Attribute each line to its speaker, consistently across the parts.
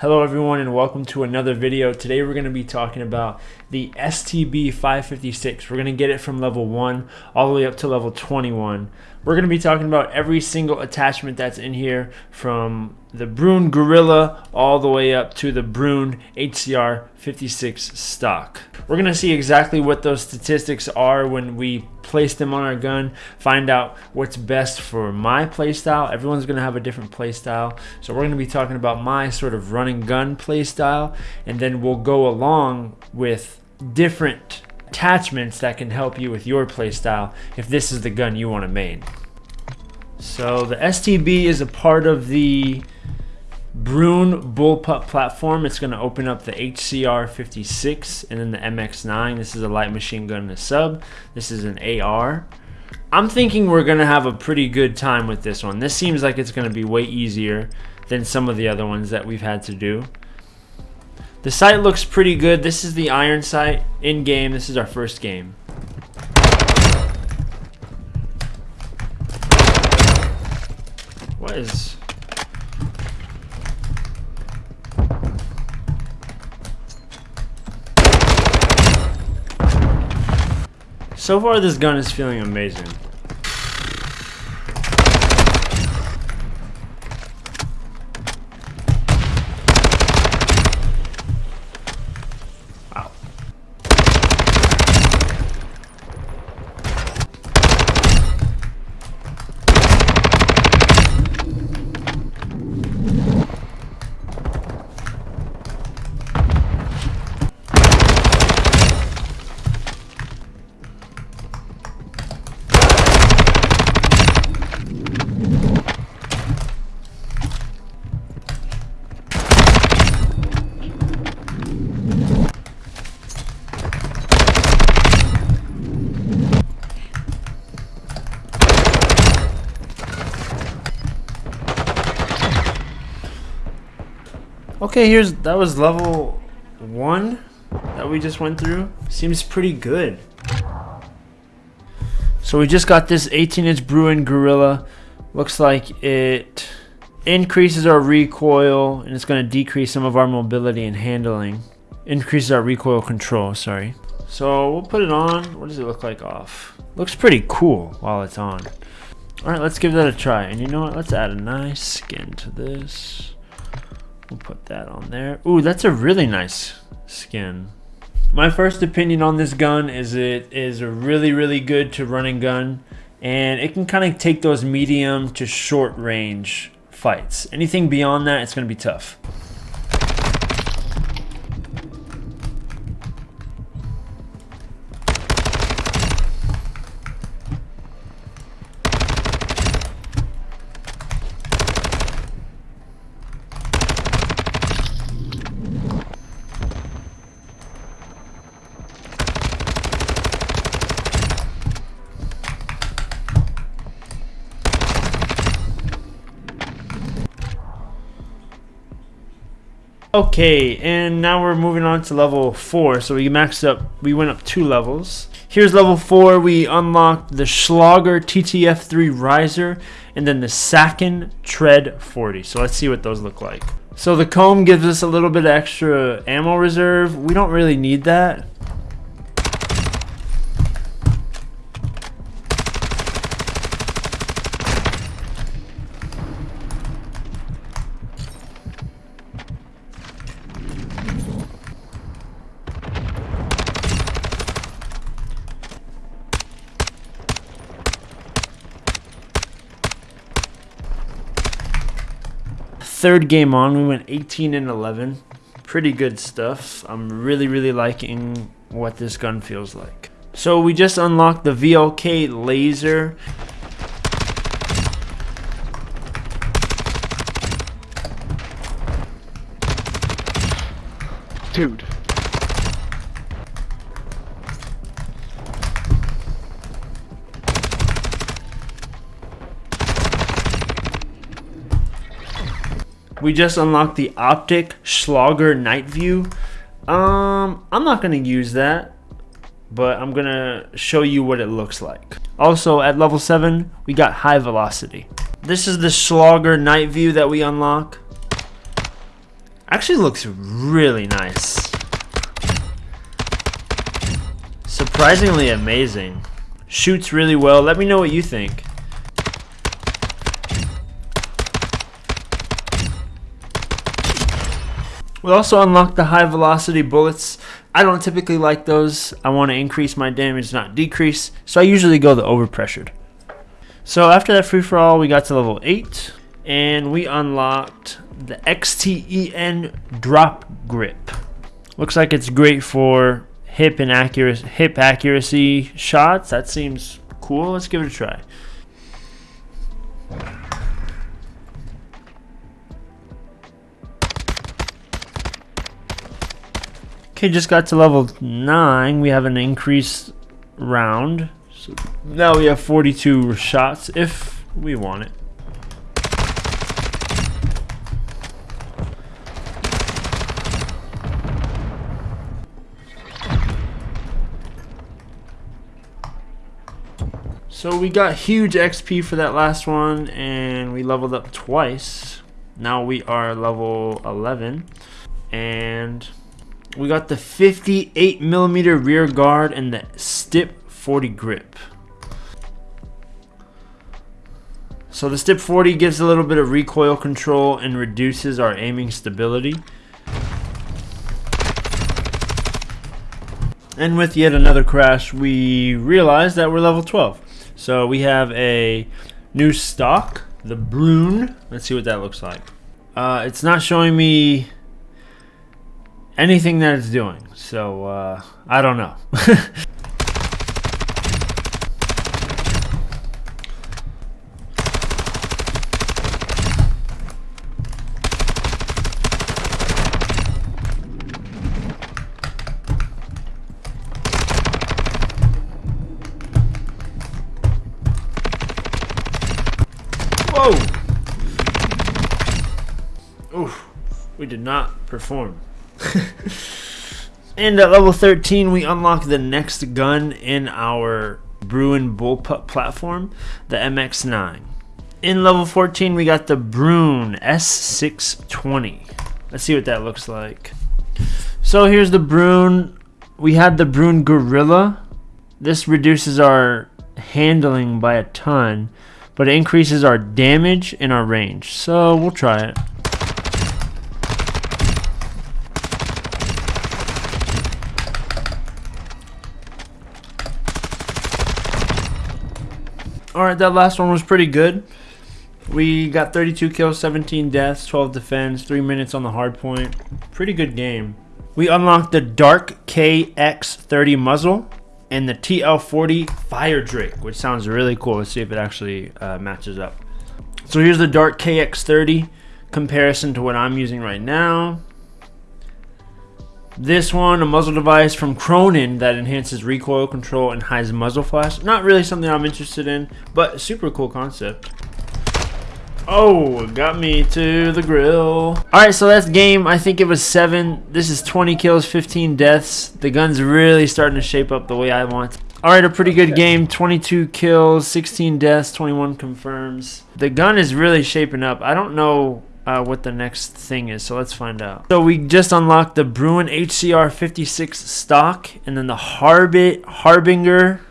Speaker 1: Hello everyone and welcome to another video. Today we're going to be talking about the STB 556. We're going to get it from level 1 all the way up to level 21. We're going to be talking about every single attachment that's in here from the Bruen Gorilla all the way up to the Bruen HCR 56 stock. We're to see exactly what those statistics are when we place them on our gun, find out what's best for my playstyle. Everyone's to have a different playstyle. So we're to be talking about my sort of running gun playstyle and then we'll go along with different attachments that can help you with your playstyle if this is the gun you want to main. So the STB is a part of the Bruen Bullpup platform. It's going to open up the HCR 56 and then the MX9. This is a light machine gun and a sub. This is an AR. I'm thinking we're going to have a pretty good time with this one. This seems like it's going to be way easier than some of the other ones that we've had to do. The sight looks pretty good. This is the iron sight in game. This is our first game. What is... So far this gun is feeling amazing. Okay, here's that was level one that we just went through. Seems pretty good. So we just got this 18 inch Bruen Gorilla. Looks like it increases our recoil and it's going to decrease some of our mobility and handling. Increases our recoil control, sorry. So we'll put it on. What does it look like off? Looks pretty cool while it's on. Alright, let's give that a try. And you know what? Let's add a nice skin to this. We'll put that on there. Ooh, that's a really nice skin. My first opinion on this gun is it is a really, really good to running gun. And it can kind of take those medium to short range fights. Anything beyond that, it's going to be tough. Okay, and now we're moving on to level 4. So we maxed up, we went up two levels. Here's level 4, we unlocked the Schlager TTF3 Riser and then the Sakin Tread 40. So let's see what those look like. So the comb gives us a little bit extra ammo reserve. We don't really need that. Third game on, we went 18 and 11. Pretty good stuff. I'm really, really liking what this gun feels like. So we just unlocked the VLK laser.
Speaker 2: Dude.
Speaker 1: We just unlocked the Optic Schlager Night View. Um, I'm not going to use that, but I'm going to show you what it looks like. Also, at level 7, we got High Velocity. This is the Schlager Night View that we unlock. Actually looks really nice. Surprisingly amazing. Shoots really well. Let me know what you think. We also unlocked the high velocity bullets. I don't typically like those. I want to increase my damage, not decrease. So I usually go the overpressured. So after that free for all, we got to level 8. And we unlocked the XTEN drop grip. Looks like it's great for hip and accuracy, hip accuracy shots. That seems cool. Let's give it a try. Okay, just got to level 9. We have an increased round. So now we have 42 shots if we want it. So we got huge XP for that last one and we leveled up twice. Now we are level 11 and we got the 58 millimeter rear guard and the Stip 40 grip. So the Stip 40 gives a little bit of recoil control and reduces our aiming stability. And with yet another crash, we realize that we're level 12. So we have a new stock, the Bruen. Let's see what that looks like. Uh, it's not showing me anything that it's doing. So uh, I don't know. Whoa! Oof, we did not perform. and at level 13, we unlock the next gun in our Bruen Bullpup platform, the MX9. In level 14, we got the Bruen S620. Let's see what that looks like. So here's the Bruen. We had the Bruen Gorilla. This reduces our handling by a ton but it increases our damage and our range. So we'll try it. Alright, that last one was pretty good. We got 32 kills, 17 deaths, 12 defense, 3 minutes on the hard point. Pretty good game. We unlocked the Dark KX30 muzzle and the TL40 Fire Drake, which sounds really cool. Let's see if it actually uh, matches up. So here's the Dark KX30 comparison to what I'm using right now. This one, a muzzle device from Cronen that enhances recoil control and hides muzzle flash. Not really something I'm interested in, but super cool concept. Oh, got me to the grill. Alright, so that's game. I think it was 7. This is 20 kills, 15 deaths. The gun's really starting to shape up the way I want. Alright, a pretty good game. 22 kills, 16 deaths, 21 confirms. The gun is really shaping up. I don't know uh, what the next thing is, so let's find out. So we just unlocked the Bruen HCR 56 stock, and then the Harbit Harbinger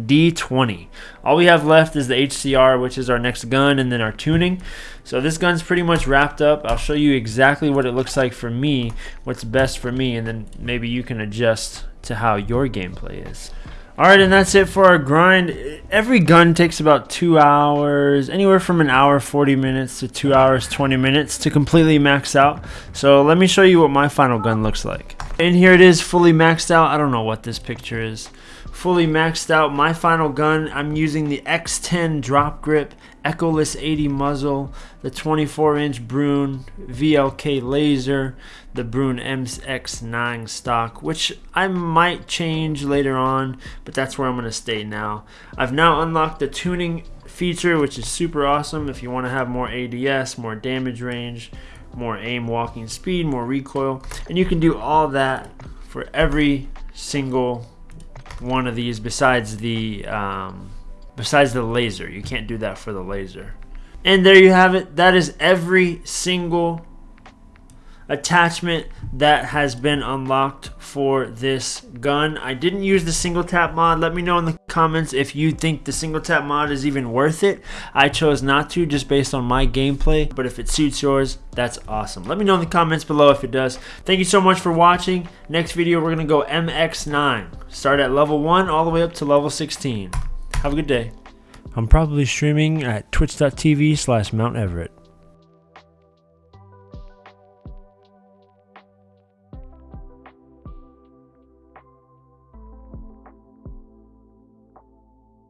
Speaker 1: D20. All we have left is the HCR, which is our next gun, and then our tuning. So this gun's pretty much wrapped up. I'll show you exactly what it looks like for me, what's best for me, and then maybe you can adjust to how your gameplay is. Alright, and that's it for our grind. Every gun takes about two hours, anywhere from an hour 40 minutes to two hours 20 minutes to completely max out. So let me show you what my final gun looks like. And here it is fully maxed out. I don't know what this picture is fully maxed out my final gun i'm using the XTEN drop grip echoless 80 muzzle the 24 inch bruen vlk laser the bruen mx9 stock which i might change later on but that's where i'm going to stay now. I've now unlocked the tuning feature which is super awesome. If you want to have more ads more damage range more aim walking speed more recoil and you can do all that for every single one of these besides the um, besides the laser. You can't do that for the laser. And there you have it. That is every single attachment that has been unlocked for this gun. I didn't use the single tap mod. Let me know in the comments if you think the single tap mod is even worth it. I chose not to just based on my gameplay, but if it suits yours, that's awesome. Let me know in the comments below if it does. Thank you so much for watching. Next video, we're going to go MX9. Start at level 1 all the way up to level 16. Have a good day. I'm probably streaming at twitch.tv slash Mount Everett.